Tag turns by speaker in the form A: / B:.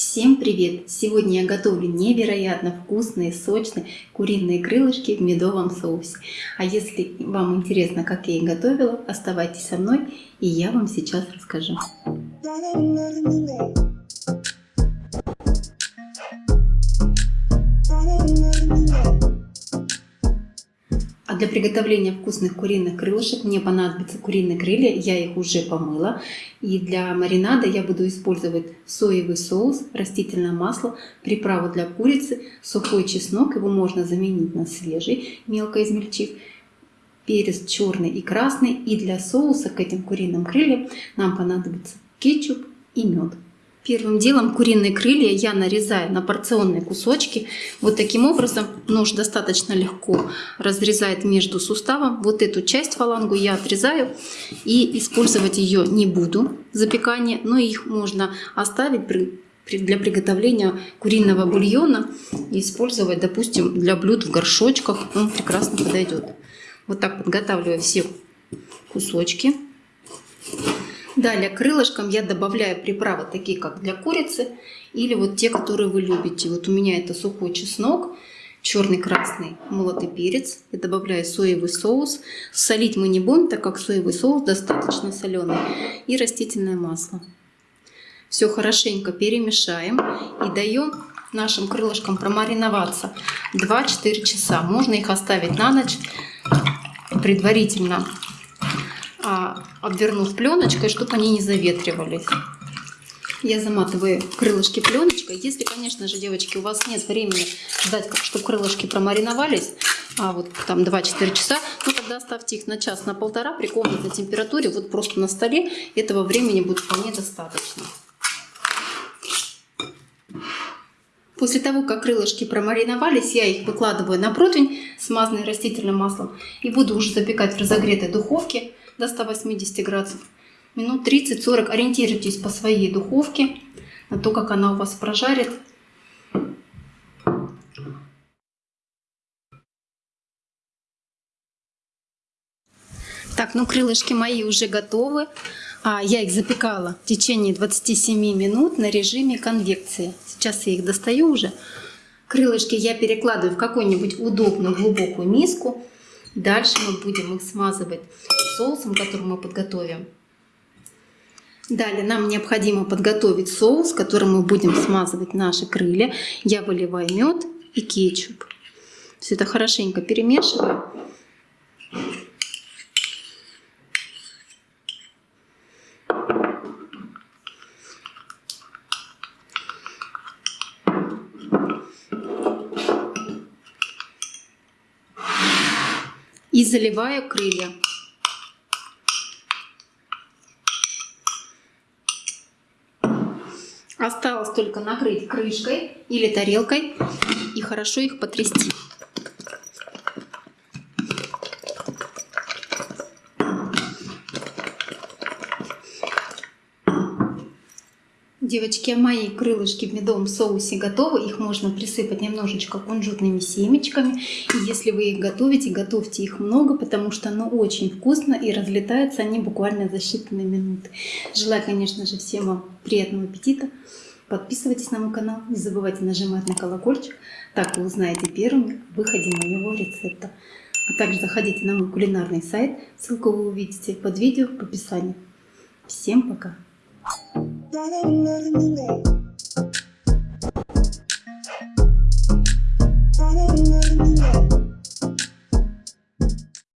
A: Всем привет! Сегодня я готовлю невероятно вкусные, сочные куриные крылышки в медовом соусе. А если вам интересно, как я их готовила, оставайтесь со мной, и я вам сейчас расскажу. Для приготовления вкусных куриных крылышек мне понадобятся куриные крылья, я их уже помыла. И для маринада я буду использовать соевый соус, растительное масло, приправу для курицы, сухой чеснок, его можно заменить на свежий, мелко измельчив, перец черный и красный. И для соуса к этим куриным крыльям нам понадобится кетчуп и мед. Первым делом куриные крылья я нарезаю на порционные кусочки. Вот таким образом нож достаточно легко разрезает между суставом. Вот эту часть фалангу я отрезаю и использовать ее не буду запекание, но их можно оставить для приготовления куриного бульона и использовать, допустим, для блюд в горшочках. Он прекрасно подойдет. Вот так подготавливаю все кусочки. Далее крылышкам я добавляю приправы такие, как для курицы, или вот те, которые вы любите. Вот у меня это сухой чеснок, черный, красный, молотый перец. Я добавляю соевый соус. Солить мы не будем, так как соевый соус достаточно соленый. И растительное масло. Все хорошенько перемешаем и даем нашим крылышкам промариноваться 2-4 часа. Можно их оставить на ночь предварительно обвернув пленочкой, чтобы они не заветривались. Я заматываю крылышки пленочкой. Если, конечно же, девочки, у вас нет времени ждать, чтобы крылышки промариновались, а вот там 2-4 часа, ну тогда оставьте их на час, на полтора при комнатной температуре, вот просто на столе. Этого времени будет вполне достаточно. После того, как крылышки промариновались, я их выкладываю на противень, смазанный растительным маслом, и буду уже запекать в разогретой духовке до 180 градусов. Минут 30-40 ориентируйтесь по своей духовке на то, как она у вас прожарит. Так, ну крылышки мои уже готовы. А, я их запекала в течение 27 минут на режиме конвекции. Сейчас я их достаю уже. Крылышки я перекладываю в какую-нибудь удобную глубокую миску. Дальше мы будем их смазывать соусом, который мы подготовим. Далее нам необходимо подготовить соус, которым мы будем смазывать наши крылья. Я выливаю мед и кетчуп. Все это хорошенько перемешиваю. и заливаю крылья. Осталось только накрыть крышкой или тарелкой и хорошо их потрясти. Девочки, мои крылышки в медовом соусе готовы. Их можно присыпать немножечко кунжутными семечками. И если вы их готовите, готовьте их много, потому что оно очень вкусно и разлетаются они буквально за считанные минуты. Желаю, конечно же, всем вам приятного аппетита. Подписывайтесь на мой канал, не забывайте нажимать на колокольчик, так вы узнаете первым о выходе моего рецепта. А также заходите на мой кулинарный сайт, ссылку вы увидите под видео в описании. Всем пока! Sağda onların değil